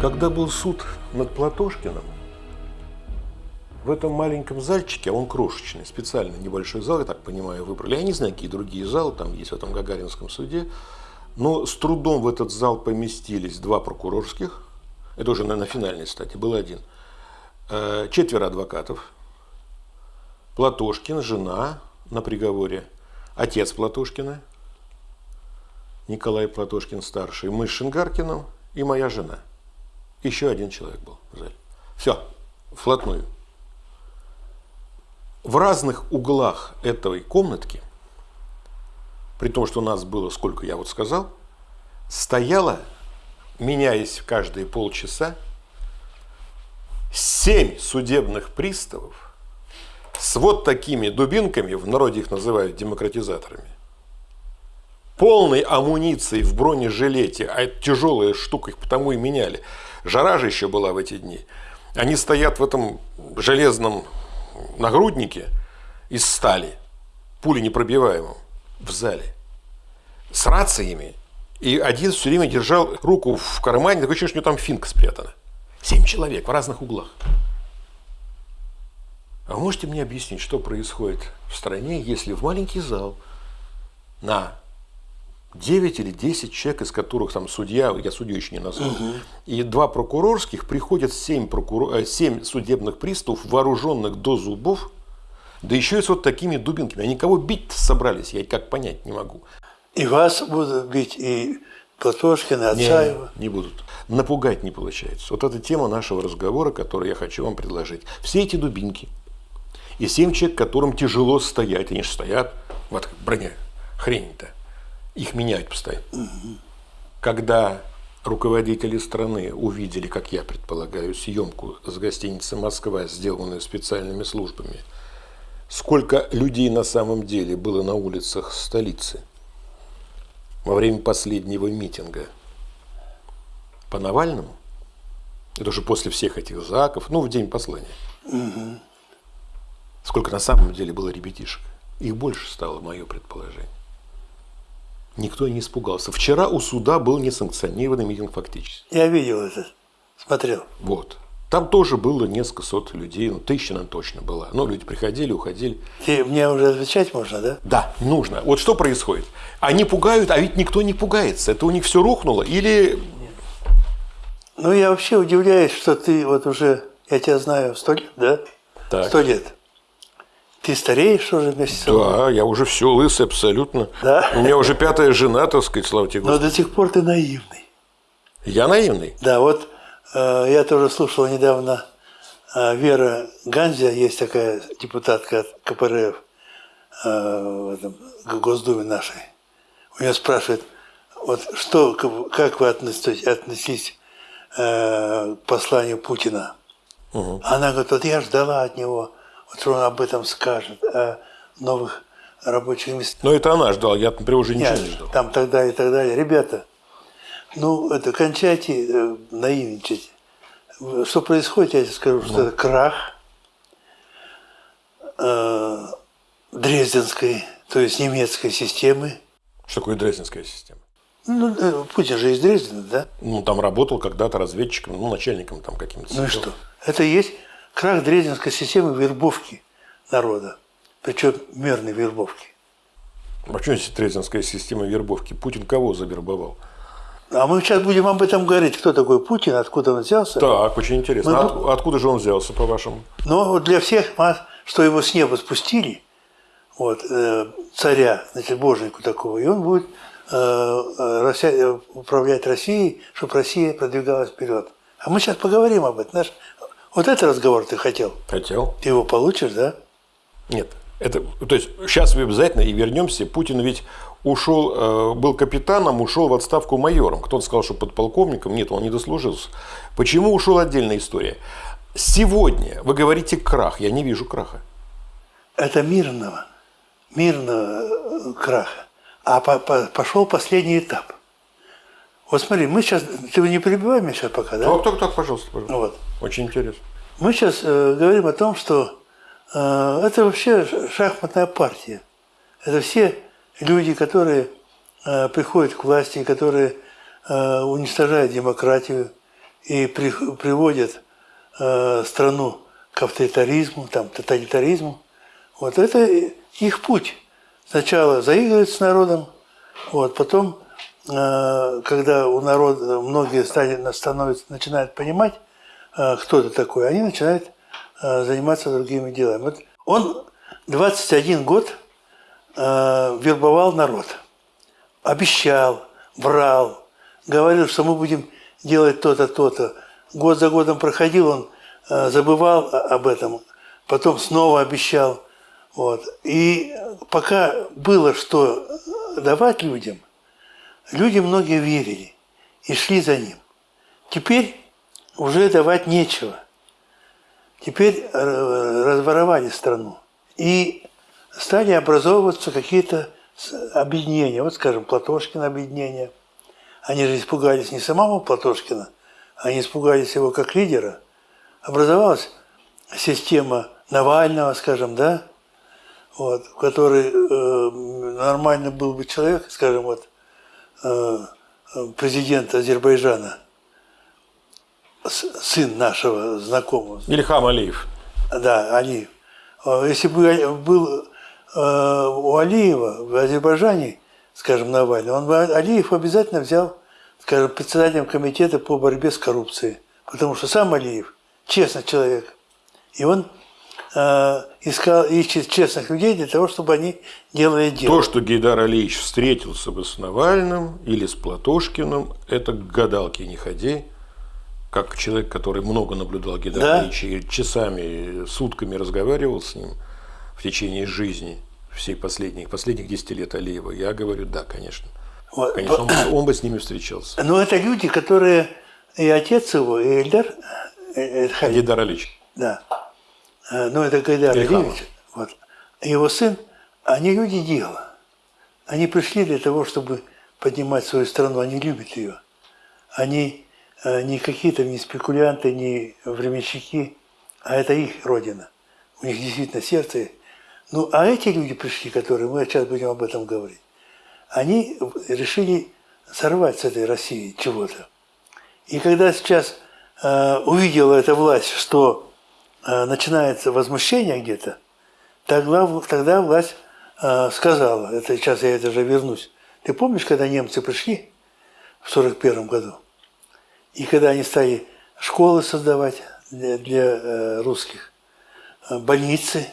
Когда был суд над Платошкиным, в этом маленьком зальчике, он крошечный, специально небольшой зал, я так понимаю, выбрали. Я не знаю, какие другие залы там есть в этом Гагаринском суде. Но с трудом в этот зал поместились два прокурорских. Это уже, наверное, финальной стадии. Был один. Э, четверо адвокатов. Платошкин, жена на приговоре. Отец Платошкина, Николай Платошкин старший. Мы с Шингаркиным и моя жена. Еще один человек был зале. Все, вплотную в разных углах этой комнатки, при том, что у нас было, сколько я вот сказал, стояло, меняясь каждые полчаса, семь судебных приставов с вот такими дубинками, в народе их называют демократизаторами, полной амуницией в бронежилете, а это тяжелая штука, их потому и меняли. Жара же еще была в эти дни. Они стоят в этом железном нагруднике из стали, пули непробиваемым, в зале, с рациями. И один все время держал руку в кармане, такое ощущение, что у него там финка спрятана. Семь человек в разных углах. А можете мне объяснить, что происходит в стране, если в маленький зал на 9 или 10 человек, из которых там судья, я судью еще не назвал, угу. и два прокурорских, приходят 7, прокурор, 7 э, судебных приставов, вооруженных до зубов, да еще и с вот такими дубинками. Они кого бить собрались, я как понять не могу. И вас будут бить, и Платошкина, Отцаева? Не, не будут. Напугать не получается. Вот это тема нашего разговора, которую я хочу вам предложить. Все эти дубинки и семь человек, которым тяжело стоять, они же стоят, вот броня, хрень-то их меняют постоянно. Угу. Когда руководители страны увидели, как я предполагаю, съемку с гостиницы «Москва», сделанную специальными службами, сколько людей на самом деле было на улицах столицы во время последнего митинга по Навальному, это уже после всех этих заков, ну, в день послания. Угу. Сколько на самом деле было ребятишек. Их больше стало, мое предположение. Никто не испугался. Вчера у суда был несанкционированный митинг фактически. Я видел это, смотрел. Вот. Там тоже было несколько сот людей, ну, тысяча, наверное, точно была. Но люди приходили, уходили. И мне уже отвечать можно, да? Да, нужно. Вот что происходит? Они пугают, а ведь никто не пугается. Это у них все рухнуло или... Нет. Ну, я вообще удивляюсь, что ты вот уже, я тебя знаю, сто лет, да? Так. Сто лет. Ты стареешь уже вместе с собой? Да, я уже все лысый абсолютно. Да? У меня уже пятая жена, так сказать, слава тебе Но до сих пор ты наивный. Я наивный? Да, вот э, я тоже слушал недавно э, Вера Ганзя, есть такая депутатка от КПРФ э, в этом Госдуме нашей. У нее спрашивают, вот что, как вы относитесь, относитесь э, к посланию Путина? Угу. Она говорит, вот я ждала от него вот он об этом скажет, о новых рабочих местах. Но это она ждала, я, например, уже ничего Нет, не ждал. Там тогда и так далее. Ребята, ну, это кончайте э, наивничать. Что происходит, я тебе скажу, что ну. это крах э, Дрезденской, то есть немецкой системы. Что такое Дрезденская система? Ну, э, Путин же из Дрездена, да? Ну, там работал когда-то разведчиком, ну, начальником там каким-то. Ну и что? Это есть крах Дрезденской системы вербовки народа, причем мирной вербовки. А что здесь Дрезденская система вербовки? Путин кого завербовал? А мы сейчас будем об этом говорить, кто такой Путин, откуда он взялся. Так, очень интересно. Мы... А откуда же он взялся, по-вашему? Ну, для всех, что его с неба спустили, вот, э, царя, значит, божнику такого, и он будет э, э управлять Россией, чтобы Россия продвигалась вперед. А мы сейчас поговорим об этом. Наш вот этот разговор ты хотел? Хотел. Ты его получишь, да? Нет. Это, то есть сейчас мы обязательно и вернемся. Путин ведь ушел, э, был капитаном, ушел в отставку майором. Кто-то сказал, что подполковником. Нет, он не дослужился. Почему ушел отдельная история. Сегодня вы говорите крах. Я не вижу краха. Это мирного, мирного э, краха. А по -по пошел последний этап. Вот смотри, мы сейчас, ты не перебивай меня сейчас пока, да? Так, так, так, пожалуйста, пожалуйста. Вот. Очень интересно. Мы сейчас э, говорим о том, что э, это вообще шахматная партия. Это все люди, которые э, приходят к власти, которые э, уничтожают демократию, и при, приводят э, страну к авторитаризму, там, тоталитаризму. Вот это их путь. Сначала заигрывать с народом, вот, потом, когда у народа многие становятся, начинают понимать, э, кто это такой, они начинают э, заниматься другими делами. Вот он 21 год э, вербовал народ, обещал, врал, говорил, что мы будем делать то-то, то-то. Год за годом проходил, он э, забывал об этом, потом снова обещал. Вот. И пока было что давать людям, люди многие верили и шли за ним. Теперь уже давать нечего. Теперь э, разворовали страну. И стали образовываться какие-то объединения. Вот, скажем, Платошкин объединение. Они же испугались не самого Платошкина, они испугались его как лидера. Образовалась система Навального, скажем, да, вот, который э, нормально был бы человек, скажем, вот, президент Азербайджана, сын нашего знакомого. Ильхам Алиев. Да, Алиев. Э, если бы был э, у Алиева в Азербайджане, скажем, Навальный, он бы Алиев обязательно взял, скажем, председателем комитета по борьбе с коррупцией. Потому что сам Алиев честный человек. И он э, искал, ищет честных людей для того, чтобы они делали дело. То, что Гейдар Алиевич встретился бы с Навальным или с Платошкиным, это к гадалке не ходи как человек, который много наблюдал Гидровича да? и часами, сутками разговаривал с ним в течение жизни всей последних, последних 10 лет Алиева, я говорю, да, конечно. Вот. Конечно, он, бы, он бы с ними встречался. Но это люди, которые и отец его, и Эльдар э, э, Гайдар Алич. Да. Э, ну, это Гайдар Алиевич. Вот. Его сын, они люди дела. Они пришли для того, чтобы поднимать свою страну. Они любят ее. Они Э, не какие-то не спекулянты, не временщики, а это их родина. У них действительно сердце. Ну, а эти люди пришли, которые, мы сейчас будем об этом говорить, они решили сорвать с этой России чего-то. И когда сейчас э, увидела эта власть, что начинается возмущение где-то, тогда, тогда власть э, сказала, это сейчас я это же вернусь, ты помнишь, когда немцы пришли в 1941 году? И когда они стали школы создавать для, для э, русских, э, больницы.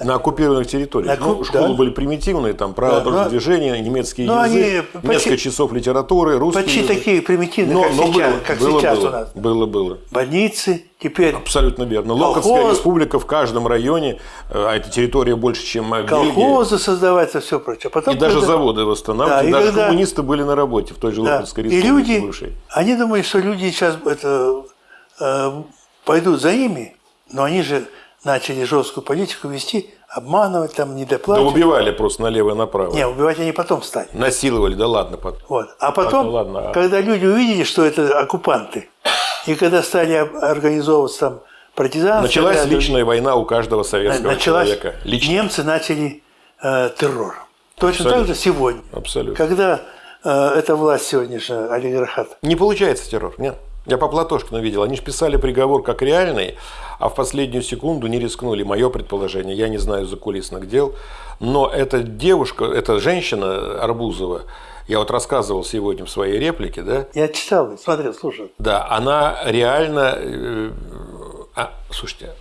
На оккупированных территориях. На, ну, школы да. были примитивные, там право да, но, движения, немецкий но язык, они несколько почти, часов литературы, русский Почти язык. такие примитивные, но, как, но сейчас, было, как было, сейчас было, у нас. Было, было. Больницы, теперь... Абсолютно верно. Локотская республика в каждом районе, э, а эта территория больше, чем Колхозы создаваться, все прочее. Потом, и даже заводы восстанавливать, да, и даже когда... коммунисты были на работе в той же да. Локотской республике и люди, бывшей. Они думают, что люди сейчас это, э, пойдут за ними, но они же начали жесткую политику вести, обманывать, там, недоплачивать. Да убивали просто налево и направо. Не, убивать они потом стали. Насиловали, да ладно. Потом. Вот. А потом, ладно, ладно. А когда люди увидели, что это оккупанты, и когда стали организовываться там партизаны... Началась тогда, личная война у каждого советского началась, человека. Лично. Немцы начали э, террор. Точно Абсолютно. так же сегодня. Абсолютно. Когда э, эта власть сегодняшняя, олигархат. Не получается террор, нет. Я по Платошкину видел. Они же писали приговор как реальный, а в последнюю секунду не рискнули. Мое предположение, я не знаю закулисных дел. Но эта девушка, эта женщина Арбузова, я вот рассказывал сегодня в своей реплике, да? Я читал, смотрел, слушал. Да, она реально... Э, а, слушайте,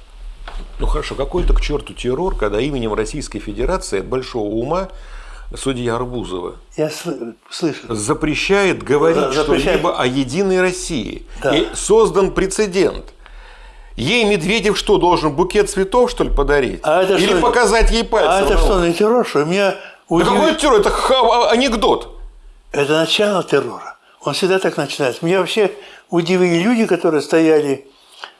ну хорошо, какой-то к черту террор, когда именем Российской Федерации от большого ума судья Арбузова Я слышу. запрещает говорить что-либо о единой России. Да. И создан прецедент. Ей Медведев что, должен букет цветов, что ли, подарить? А это Или что? показать ей пальцем? А это что, на террор, что? Меня удив... да какой террор? Это ха- анекдот. Это начало террора. Он всегда так начинается. Меня вообще удивили люди, которые стояли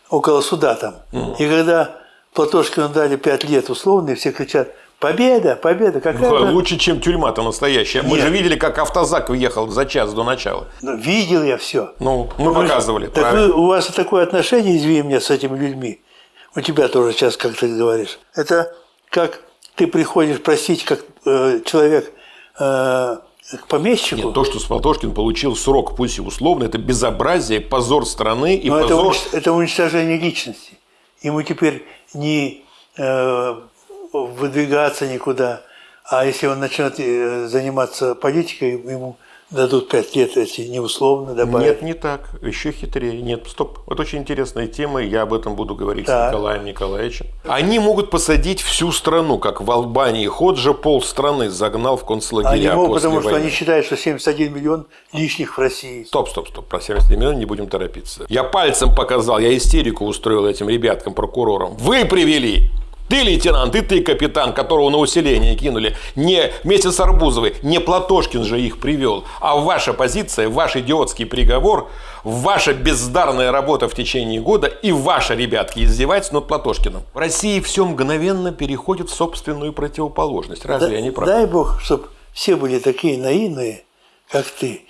около суда там. Mm. И когда Платошкину дали пять лет условно, все кричат – Победа, победа. Какая ну, лучше, чем тюрьма-то настоящая. Нет. Мы же видели, как автозак въехал за час до начала. Ну, видел я все. Ну, мы вы, показывали. Так вы, у вас такое отношение, извини меня, с этими людьми. У тебя тоже сейчас, как ты говоришь. Это как ты приходишь просить, как э, человек, э, к помещику. Нет, то, что Платошкин получил срок, пусть и условно, это безобразие, позор страны и Но позор... это, это уничтожение личности. Ему теперь не э, выдвигаться никуда, а если он начнет э, заниматься политикой, ему дадут пять лет эти неусловно добавить. Нет, не так. Еще хитрее. Нет, стоп. Это очень интересная тема, я об этом буду говорить Так. с Николаем Николаевичем. Они могут посадить всю страну, как в Албании. Ходжа пол страны загнал в концлагеря Они могут, после потому что войны. они считают, что 71 миллион лишних в России. Стоп, стоп, стоп. Про 70 миллионов не будем торопиться. Я пальцем показал, я истерику устроил этим ребяткам, прокурорам. Вы привели! Ты лейтенант, и ты капитан, которого на усиление кинули. Не вместе с Арбузовой, не Платошкин же их привел. А ваша позиция, ваш идиотский приговор, ваша бездарная работа в течение года и ваши, ребятки, издеваются над Платошкиным. В России все мгновенно переходит в собственную противоположность. Разве Да- я не прав? дай Бог, чтобы все были такие наивные, как ты.